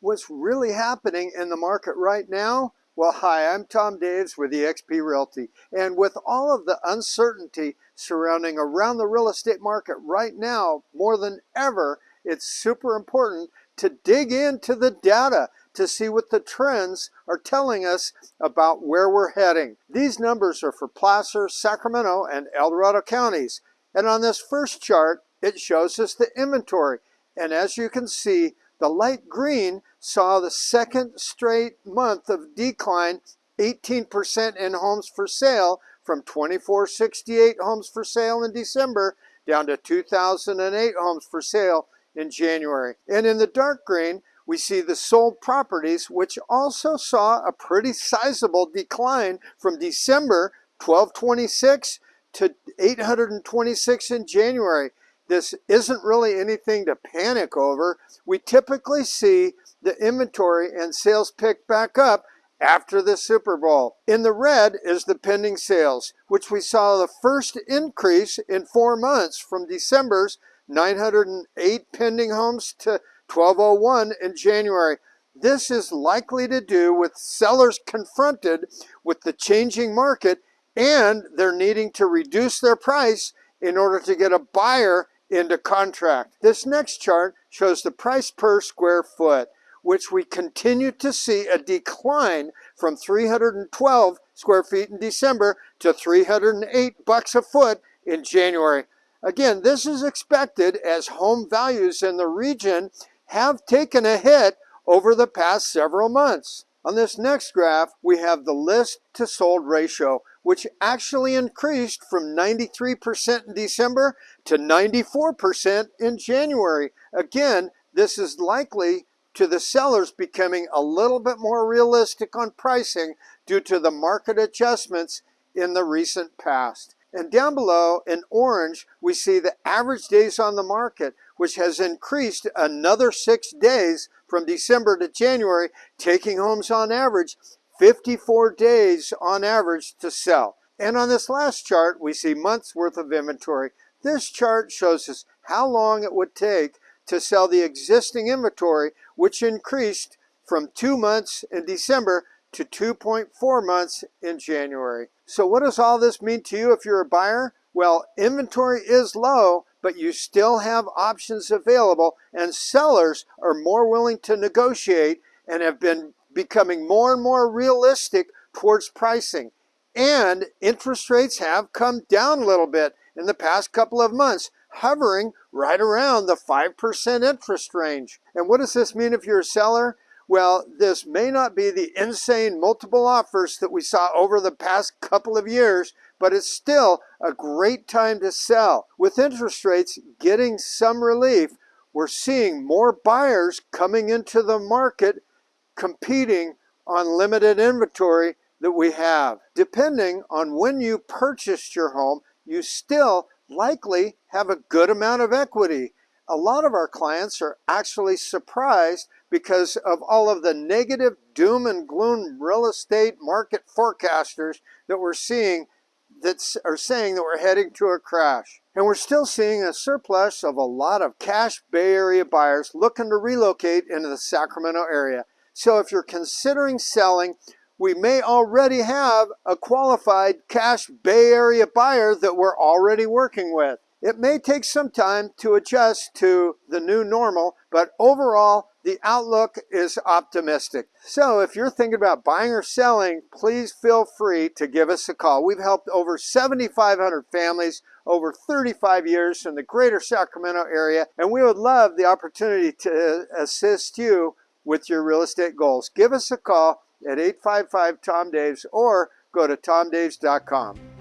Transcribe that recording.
what's really happening in the market right now? Well, hi, I'm Tom Daves with eXp Realty. And with all of the uncertainty surrounding around the real estate market right now, more than ever, it's super important to dig into the data to see what the trends are telling us about where we're heading. These numbers are for Placer, Sacramento, and El Dorado counties. And on this first chart, it shows us the inventory. And as you can see, the light green saw the second straight month of decline, 18% in homes for sale from 2468 homes for sale in December down to 2008 homes for sale in January. And in the dark green, we see the sold properties, which also saw a pretty sizable decline from December 1226 to 826 in January. This isn't really anything to panic over. We typically see the inventory and sales pick back up after the Super Bowl. In the red is the pending sales, which we saw the first increase in four months from December's 908 pending homes to 1201 in January. This is likely to do with sellers confronted with the changing market and they're needing to reduce their price in order to get a buyer into contract. This next chart shows the price per square foot, which we continue to see a decline from 312 square feet in December to 308 bucks a foot in January. Again, this is expected as home values in the region have taken a hit over the past several months. On this next graph, we have the list to sold ratio, which actually increased from 93% in December to 94% in January. Again, this is likely to the sellers becoming a little bit more realistic on pricing due to the market adjustments in the recent past. And down below in orange, we see the average days on the market, which has increased another six days from December to January, taking homes on average 54 days on average to sell. And on this last chart, we see months worth of inventory. This chart shows us how long it would take to sell the existing inventory, which increased from two months in December to 2.4 months in January. So what does all this mean to you if you're a buyer? Well, inventory is low, but you still have options available and sellers are more willing to negotiate and have been becoming more and more realistic towards pricing. And interest rates have come down a little bit in the past couple of months, hovering right around the 5% interest range. And what does this mean if you're a seller? Well, this may not be the insane multiple offers that we saw over the past couple of years, but it's still a great time to sell. With interest rates getting some relief, we're seeing more buyers coming into the market competing on limited inventory that we have. Depending on when you purchased your home, you still likely have a good amount of equity. A lot of our clients are actually surprised because of all of the negative doom and gloom real estate market forecasters that we're seeing that are saying that we're heading to a crash. And we're still seeing a surplus of a lot of cash Bay Area buyers looking to relocate into the Sacramento area. So if you're considering selling, we may already have a qualified cash Bay Area buyer that we're already working with. It may take some time to adjust to the new normal, but overall, the outlook is optimistic. So if you're thinking about buying or selling, please feel free to give us a call. We've helped over 7,500 families over 35 years in the greater Sacramento area, and we would love the opportunity to assist you with your real estate goals. Give us a call at 855-TOM-DAVES or go to tomdaves.com.